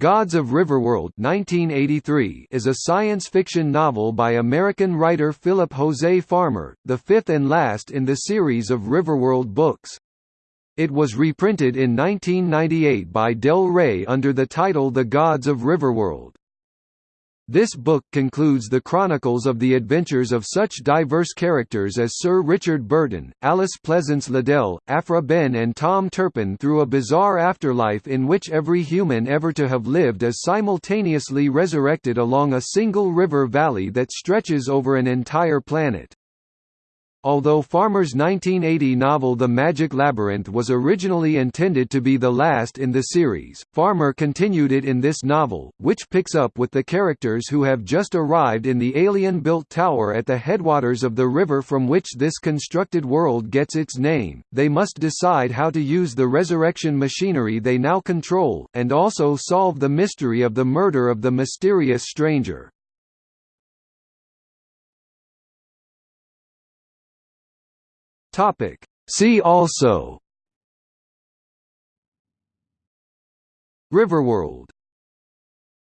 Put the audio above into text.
Gods of Riverworld 1983 is a science fiction novel by American writer Philip Jose Farmer, the fifth and last in the series of Riverworld books. It was reprinted in 1998 by Del Rey under the title The Gods of Riverworld. This book concludes the chronicles of the adventures of such diverse characters as Sir Richard Burton, Alice Pleasance Liddell, Aphra Behn and Tom Turpin through a bizarre afterlife in which every human ever to have lived is simultaneously resurrected along a single river valley that stretches over an entire planet. Although Farmer's 1980 novel The Magic Labyrinth was originally intended to be the last in the series, Farmer continued it in this novel, which picks up with the characters who have just arrived in the alien-built tower at the headwaters of the river from which this constructed world gets its name. They must decide how to use the resurrection machinery they now control, and also solve the mystery of the murder of the mysterious stranger. Topic. See also Riverworld